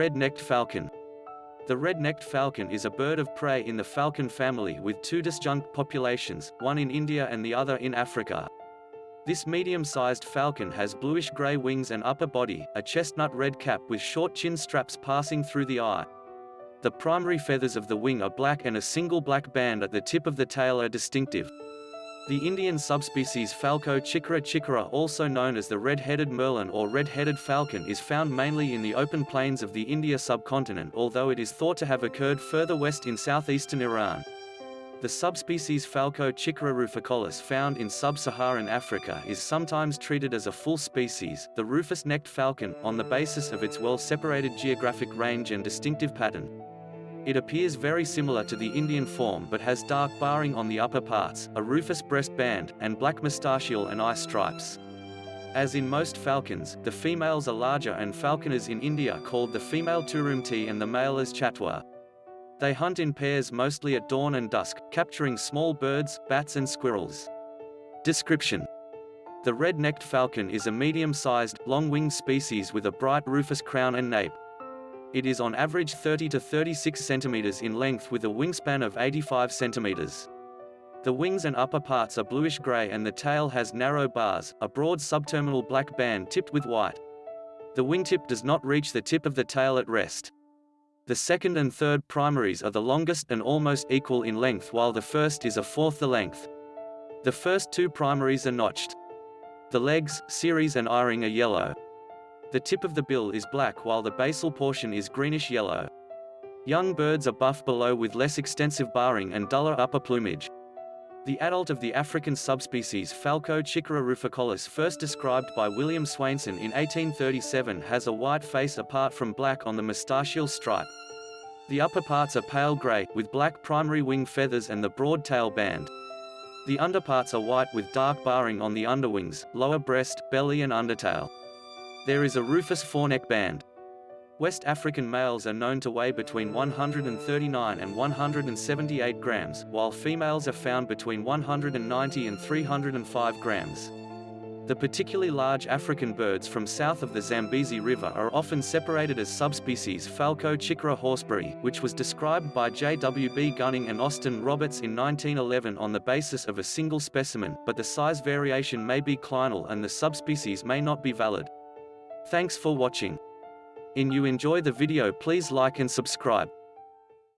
Red-necked falcon. The red-necked falcon is a bird of prey in the falcon family with two disjunct populations, one in India and the other in Africa. This medium-sized falcon has bluish-gray wings and upper body, a chestnut red cap with short chin straps passing through the eye. The primary feathers of the wing are black and a single black band at the tip of the tail are distinctive. The Indian subspecies Falco chicquera chicquera also known as the red-headed merlin or red-headed falcon is found mainly in the open plains of the India subcontinent although it is thought to have occurred further west in southeastern Iran. The subspecies Falco chicquera ruficollis found in sub-Saharan Africa is sometimes treated as a full species, the rufous-necked falcon, on the basis of its well-separated geographic range and distinctive pattern. It appears very similar to the Indian form but has dark barring on the upper parts, a rufous breast band, and black moustachial and eye stripes. As in most falcons, the females are larger and falconers in India called the female turumti and the male as chatwa. They hunt in pairs mostly at dawn and dusk, capturing small birds, bats and squirrels. Description The red-necked falcon is a medium-sized, long-winged species with a bright rufous crown and nape. It is on average 30 to 36 centimeters in length with a wingspan of 85 centimeters. The wings and upper parts are bluish-gray and the tail has narrow bars, a broad subterminal black band tipped with white. The wingtip does not reach the tip of the tail at rest. The second and third primaries are the longest and almost equal in length while the first is a fourth the length. The first two primaries are notched. The legs, cere and eye-ring are yellow. The tip of the bill is black while the basal portion is greenish-yellow. Young birds are buff below with less extensive barring and duller upper plumage. The adult of the African subspecies Falco chicquera ruficollis first described by William Swainson in 1837 has a white face apart from black on the moustachial stripe. The upper parts are pale grey, with black primary wing feathers and the broad tail band. The underparts are white with dark barring on the underwings, lower breast, belly and undertail. There is a rufous foreneck band. West African males are known to weigh between 139 and 178 grams, while females are found between 190 and 305 grams. The particularly large African birds from south of the Zambezi River are often separated as subspecies Falco chicquera horsbrughi, which was described by J. W. B. Gunning and Austin Roberts in 1911 on the basis of a single specimen, but the size variation may be clinal and the subspecies may not be valid. Thanks for watching. In you enjoy the video please like and subscribe.